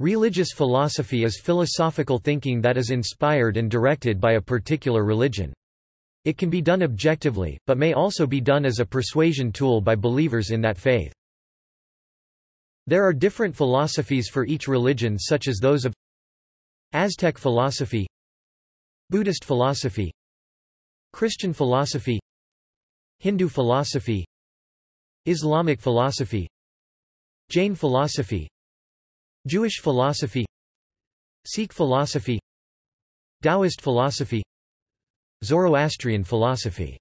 Religious philosophy is philosophical thinking that is inspired and directed by a particular religion. It can be done objectively, but may also be done as a persuasion tool by believers in that faith. There are different philosophies for each religion such as those of Aztec philosophy Buddhist philosophy Christian philosophy Hindu philosophy Islamic philosophy Jain philosophy Jewish philosophy Sikh philosophy Taoist philosophy Zoroastrian philosophy